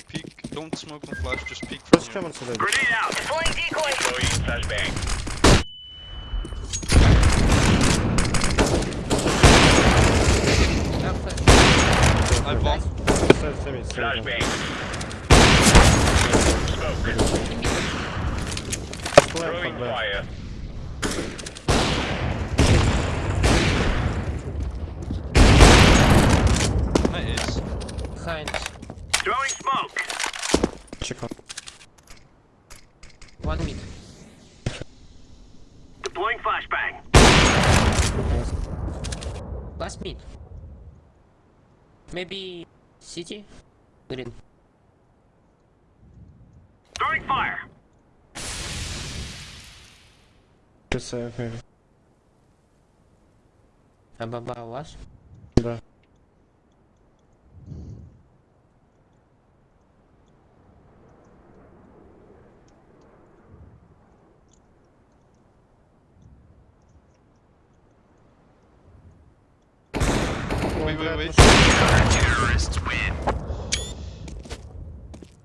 peek. Don't um smoke and flash, just peek from First here. come on today. Grenade out. Deploying decoy. Throwing flashbang. I bomb. Side semi, semi. Flashbang. Smoke. Throwing fire. That is. Behind. Throwing smoke. Check on. One mid. Deploying flashbang. Last mid. Maybe city? Green. Throwing fire. Just save, him. Above us. Wait, wait, wait. Terrorists win.